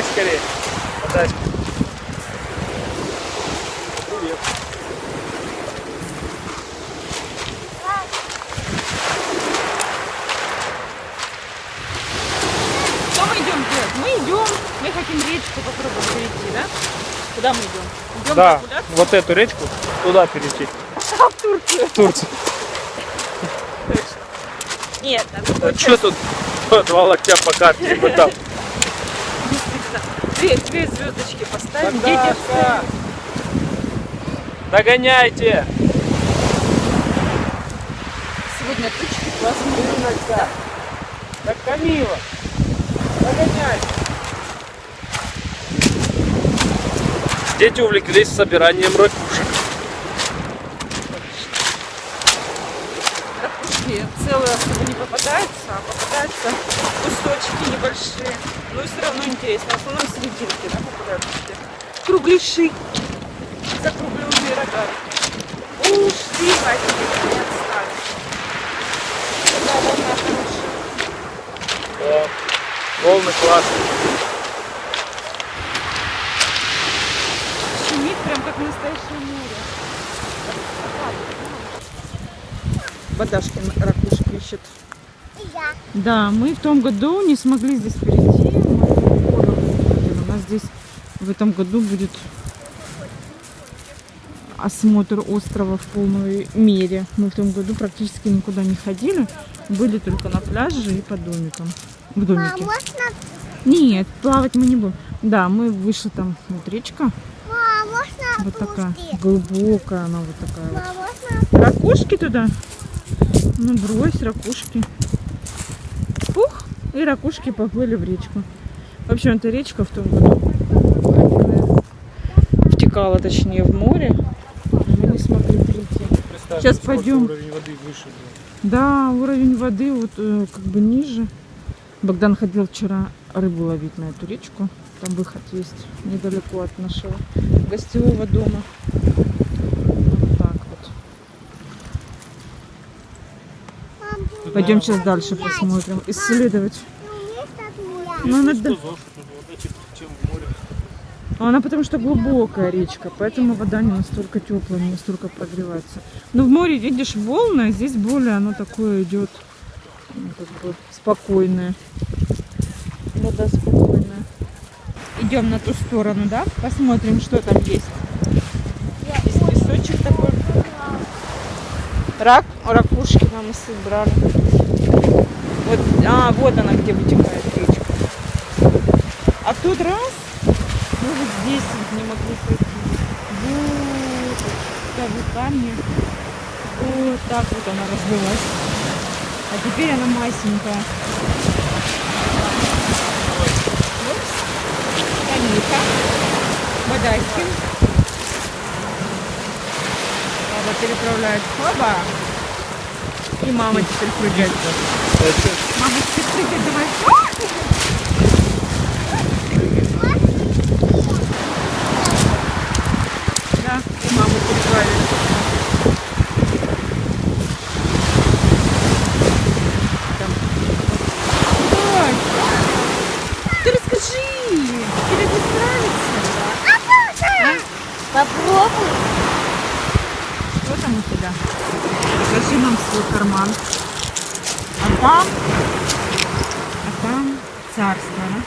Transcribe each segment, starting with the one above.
Догоняй скорее. Подачка. Привет. Что мы идем делать? Мы идем, мы хотим речку попробовать перейти, да? Куда мы идем? Идем Да, прогуляться? вот эту речку туда перейти. А, в Турцию. В Турцию. Нет, там А что тут два локтя по карте? Вот там. Две, две звездочки поставим. Дети Наташа! Догоняйте! сегодня тучки классные. Ириночка! Так, Камила! Догоняй! Дети увлеклись собиранием ракушек. Ракушки целые особо не попадаются, а попадаются кусочки небольшие. Но все равно интересно. В основном серединки, да, попадаются. такие Кругляши. Закругленные рогами. Уж ты возьми, не отстали. Да, волна хорошая. О, волны классные. Шумит прям как настоящее море. Водашкин ракушки ищет. Да, мы в том году не смогли здесь перейти. Мы. У нас здесь в этом году будет осмотр острова в полной мере. Мы в том году практически никуда не ходили. Были только на пляже и по домикам. В домике. Нет, плавать мы не будем. Да, мы вышли там, вот речка. Вот такая. Глубокая она вот такая вот. Ракушки туда? Ну, брось ракушки. Пух! И ракушки поплыли в речку. В общем, эта речка в том году втекала, точнее, в море. Мы не смогли перейти. Сейчас пойдем. Уровень воды выше. Да, уровень воды вот э, как бы ниже. Богдан ходил вчера рыбу ловить на эту речку. Там выход есть недалеко от нашего гостевого дома. Вот так вот. Мам, Пойдем сейчас дальше посмотрим, исследовать. Ну, она, в море. она потому что глубокая речка, поэтому вода не настолько теплая, не настолько прогревается. Но в море, видишь, волны, а здесь более оно такое идет ну, как бы спокойное. Вода спокойная. Идем на ту сторону, да? Посмотрим, что там есть. Здесь песочек такой. Рак, ракушки нам и собрали. Вот, а, вот она, где вытекает речка. А тут раз, мы вот здесь вот не могли пройти. Вот, да, вот камни. Вот так вот она разлилась. А теперь она масенькая. Камилька. Водайскин. Баба переправляет хлоба. И мама теперь прыгает. Мама теперь прыгает, давай. Да, и маму переправили. Там. Ой, ты расскажи, тебе будет нравится? Попробуй. Что там у тебя? Покажи нам свой карман. А там, а там царство, да?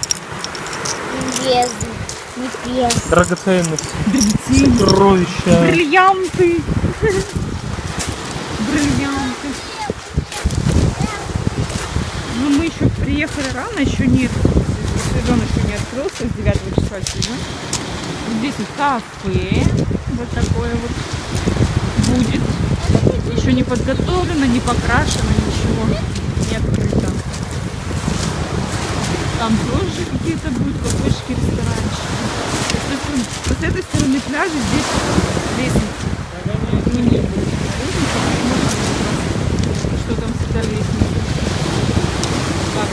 Бездна. Небес. Драгоценность. Драгоценности. Сокровища. Бриллианты. Бриллианты. Ну, мы еще приехали рано, еще нет. Сезон еще не открылся, с 9 числа сегодня. Здесь вот кафе. Вот такое вот будет. Еще не подготовлено, не покрашено, ничего. Не открыто. Там тоже какие-то будут кафешки, ресторанчики. Вот, с этой стороны пляжа здесь лестница. Мы не лестница, посмотрим, что там с этой лестницей. Как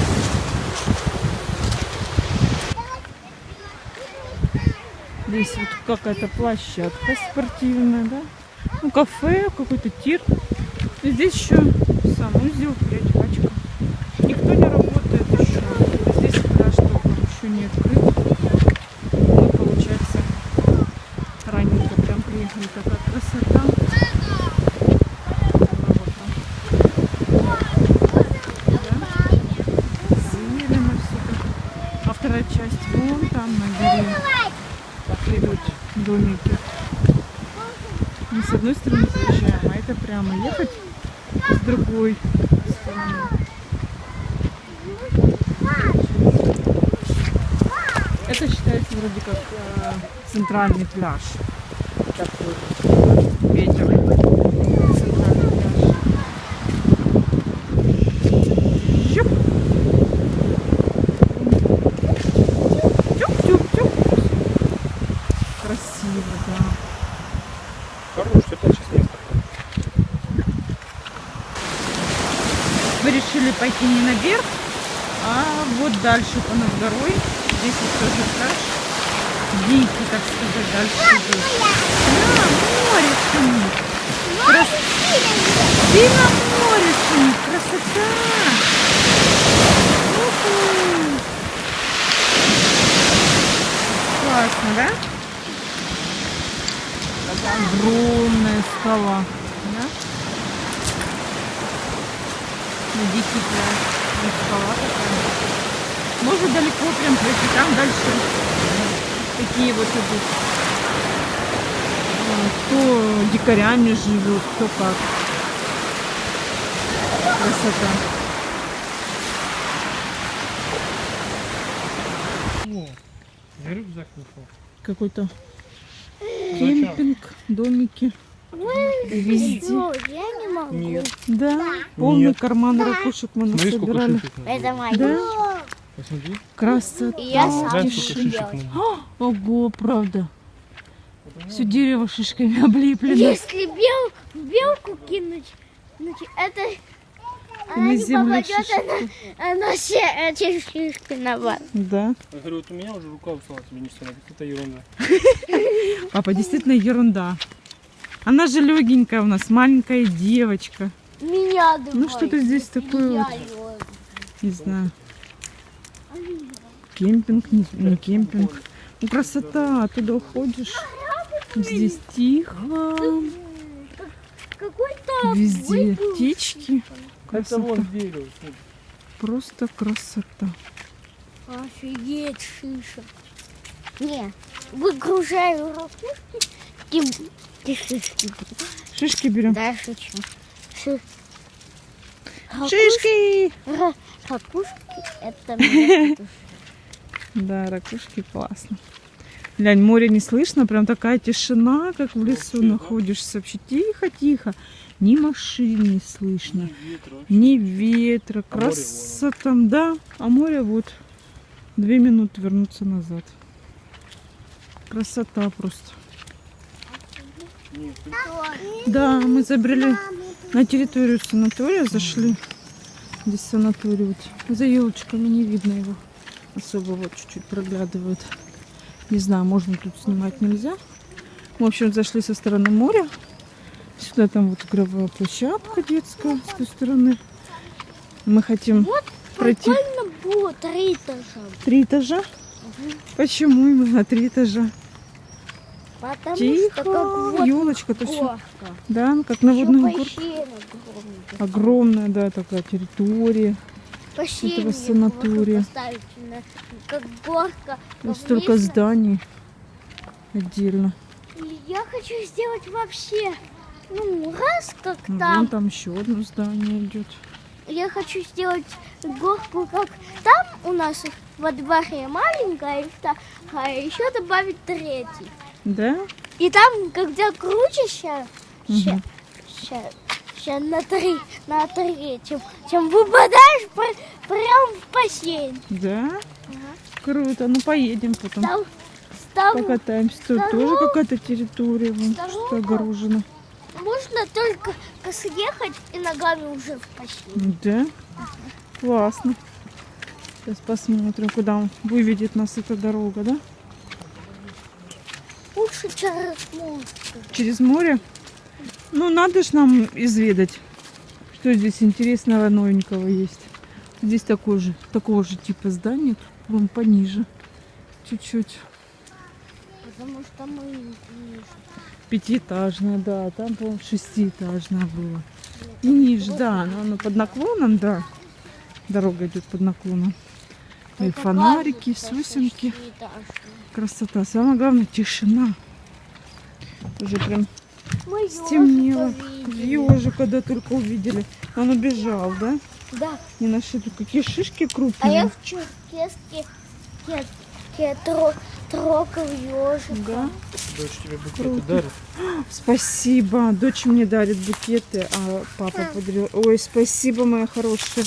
Здесь вот какая-то площадка спортивная, да? Ну, кафе, какой-то тир. И здесь еще санузел, прачечка. Никто не работает еще. Здесь пляж только еще не открыт. Мы, получается, раненько прям приехали. Такая красота. Так. А вторая часть вон там на горе. Идут домики. С одной стороны заезжаем, а это прямо ехать с другой стороны. Это считается вроде как э, центральный пляж. Такой ветер. Центральный пляж. Щуп. Тюк-тюк-тюк. Красиво, да. Хорош, это сейчас место. Мы пойти не наверх, а вот дальше по над горой. Здесь вот тоже пляж. Дикий, так сказать, дальше идет. Да, море шумит. Крас... Сильно море шумит. Красота. Уху. Классно, да? Такая огромная скала. Да? Вот скала такая. Можно далеко прям пройти, там дальше такие вот идут. Кто дикарями живет, кто как. Красота. О, я рюкзак нашел. Какой-то кемпинг, домики. Везде. Всё, я не могу. Нет. Да, полный Нет. карман ракушек мы Смотри, насобирали. Это мое. Да, Посмотри. красота. И я сам надо. Ого, правда. Все дерево шишками облеплено. Если бел, белку кинуть, значит, это она На не попадет, она, она все эти шишки на вас. Да. Я говорю, вот у меня уже рука устала, тебе не надо. Это ерунда. Папа, действительно ерунда. Она же легенькая у нас, маленькая девочка. Меня давай. Ну, что-то здесь такое вот. Не знаю. Кемпинг, не, не кемпинг. Ну, красота, оттуда уходишь. Здесь тихо. Какой-то Везде птички. Это Красота. Просто красота. Офигеть, шишек. Не, выгружаю ракушки и, шишки. Шишки берем. Да, шучу. Ши... Шишки! ра- Ракушки это Да, ракушки классно. Глянь, море не слышно, прям такая тишина, как в лесу находишься. Вообще тихо-тихо. Ни машин не слышно, ни ветра. А море вон Красота, да. А море вот две минуты вернуться назад. Красота просто. Да, мы забрели на территорию санатория, зашли. Здесь санаторий вот. За елочками не видно его. Особо вот чуть-чуть проглядывает. Не знаю, можно тут снимать, нельзя. В общем, зашли со стороны моря. Сюда там вот игровая площадка детская с той стороны. Мы хотим пройти Прикольно было три этажа. три этажа. Почему именно три этажа? Потому Тихо, что как вот елочка то все. Да, как на водных горках. Огромная, да, такая территория. Этого санатория. на- как горка. А столько зданий отдельно. Я хочу сделать вообще, ну, раз как Ну, Вон там. там еще одно здание идет. Я хочу сделать горку, как там у нас во дворе маленькая, вторая, еще добавить третий. Да? И там, когда круче сейчас, сейчас, на три, на третьем, чем выпадаешь пр- прям в бассейн. Да? Круто. Ну поедем потом. Там, там Покатаемся. Тут тоже какая-то территория вон, что огорожена. можно только съехать и ногами уже в бассейн. Да? Классно. Сейчас посмотрим, куда выведет нас эта дорога, да? Лучше через мост. Через море? Ну, надо ж нам изведать Что здесь интересного новенького есть? Здесь такой же, такого же типа здания, вон пониже. Чуть-чуть. Потому что мы не Пятиэтажное, да. Там, по шестиэтажное было. И ниже, да. Но оно под наклоном, да. Дорога идет под наклоном. И фонарики, сосенки. Красота. Самое главное, тишина. Уже прям Мы стемнело. Ежа, когда только увидели. Он убежал, да? Да. Не нашли тут какие шишки А крупные. я в Черкеске я, я тро, трогал ежика. Да. Дочь тебе букеты Круто. дарит. Спасибо. Дочь мне дарит букеты, а папа подарил. Ой, спасибо, моя хорошая.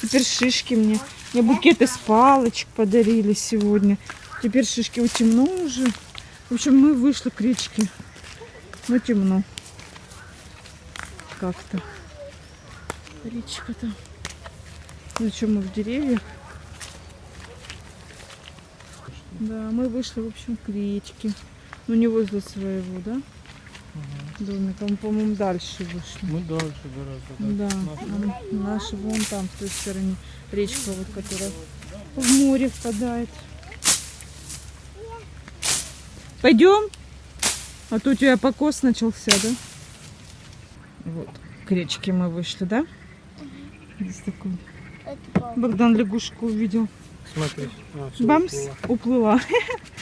Теперь шишки мне. Мне букеты с палочек подарили сегодня. Теперь шишки у темно уже. В общем, мы вышли к речке. Но темно. Как-то. Речка-то. Зачем мы в деревьях? Да, мы вышли, в общем, к речке. Ну, не возле своего, да? Домика. Мы, по-моему, дальше вышли. Мы дальше гораздо. Да, Наша. а наши вон там, с той стороны, речка, вот, которая в море впадает. Пойдем? А то у тебя покос начался, да? Вот, к речке мы вышли, да? Здесь такой. Богдан лягушку увидел. Смотри. А, Бамс, уплыла. уплыла.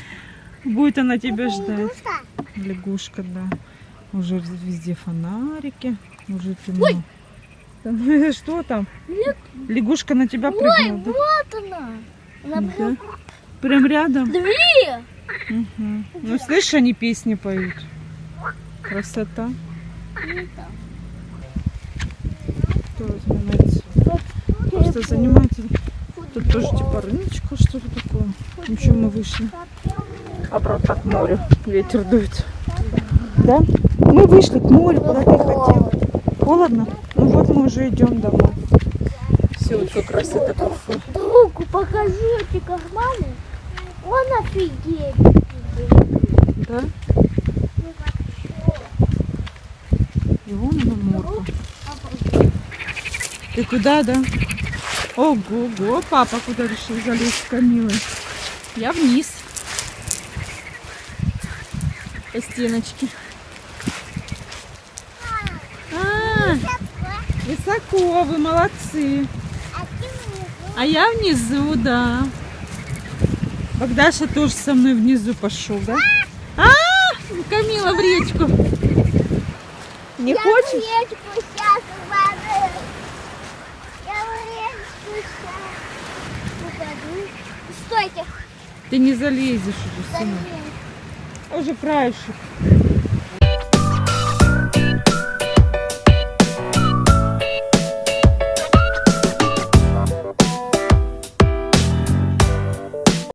Будет она тебя ждать. Лягушка, да. Уже везде фонарики. Уже темно. Там, что там? Лягушка на тебя Ой, прыгнула, да? вот она. Она Да. прям рядом? две. Мгм. Ну, слышишь, они песни поют. Красота. Кто занимается? Просто занимается. Тут тоже типа рыночка, что ли такое. Ничего, мы вышли. Обратно к морю. Ветер дует. Да? Мы вышли к морю, куда ты хотел. Холодно? Ну вот мы уже идем домой. Все, вот как раз это кафе. Другу покажу эти карманы. Он офигеть. офигеть. Да? И вон она морка. Ты куда, да? Ого-го, папа куда решил залезть с Камилой? Я вниз. По стеночке. А, высоко, вы молодцы. А я внизу, да. Богдаша тоже со мной внизу пошел, да? А, Камила в речку. Не Я хочешь? в речку сейчас упаду. Я в речку сейчас упаду. Стойте. Ты не залезешь уже, сынок. Уже краешек.